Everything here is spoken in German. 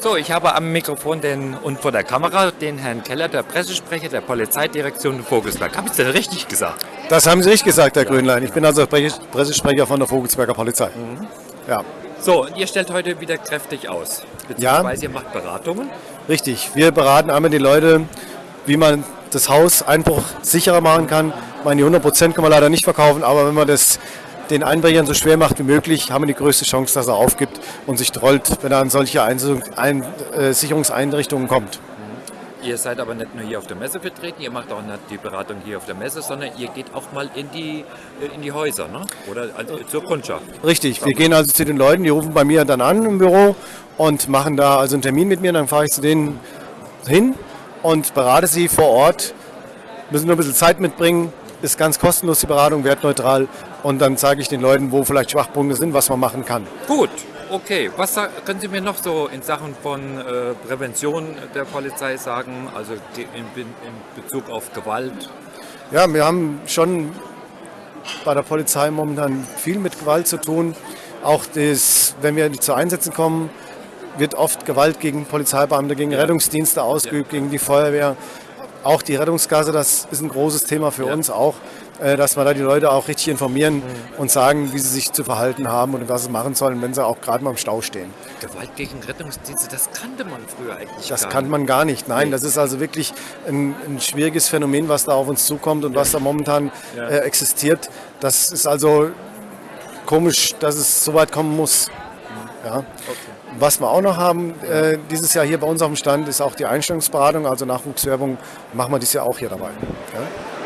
So, ich habe am Mikrofon den, und vor der Kamera den Herrn Keller, der Pressesprecher der Polizeidirektion Vogelsberg. Habe ich das denn richtig gesagt? Das haben Sie richtig gesagt, Herr Grünlein. Ich bin also Pressesprecher von der Vogelsberger Polizei. Mhm. Ja, So, und ihr stellt heute wieder kräftig aus. Beziehungsweise ihr macht Beratungen. richtig. Wir beraten einmal die Leute, wie man das Haus Einbruch sicherer machen kann. Ich meine, die 100% kann man leider nicht verkaufen, aber wenn man das den Einbrechern so schwer macht wie möglich, haben wir die größte Chance, dass er aufgibt und sich trollt, wenn er an solche äh, Sicherungseinrichtungen kommt. Ihr seid aber nicht nur hier auf der Messe vertreten, ihr macht auch nicht die Beratung hier auf der Messe, sondern ihr geht auch mal in die, äh, in die Häuser, ne? oder also zur Kundschaft. Richtig, wir gehen also zu den Leuten, die rufen bei mir dann an im Büro und machen da also einen Termin mit mir, dann fahre ich zu denen hin und berate sie vor Ort, müssen nur ein bisschen Zeit mitbringen, ist ganz kostenlos die Beratung, wertneutral und dann zeige ich den Leuten, wo vielleicht Schwachpunkte sind, was man machen kann. Gut, okay. Was können Sie mir noch so in Sachen von äh, Prävention der Polizei sagen, also die- in, in Bezug auf Gewalt? Ja, wir haben schon bei der Polizei momentan viel mit Gewalt zu tun. Auch das, wenn wir zu Einsätzen kommen, wird oft Gewalt gegen Polizeibeamte, gegen Rettungsdienste ausgeübt, gegen die Feuerwehr. Auch die Rettungsgasse, das ist ein großes Thema für Ja. uns auch, äh, dass wir da die Leute auch richtig informieren und sagen, wie sie sich zu verhalten haben und was sie machen sollen, wenn sie auch gerade mal im Stau stehen. Gewalt gegen Rettungsdienste, das kannte man früher eigentlich Das gar kann nicht. man gar nicht. Nein, Nee. das ist also wirklich ein, ein schwieriges Phänomen, was da auf uns zukommt und was da momentan Ja. äh, existiert. Das ist also komisch, dass es so weit kommen muss. Ja. Was wir auch noch haben, äh, dieses Jahr hier bei uns auf dem Stand, ist auch die Einstellungsberatung, also Nachwuchswerbung, machen wir dieses Jahr auch hier dabei. Ja.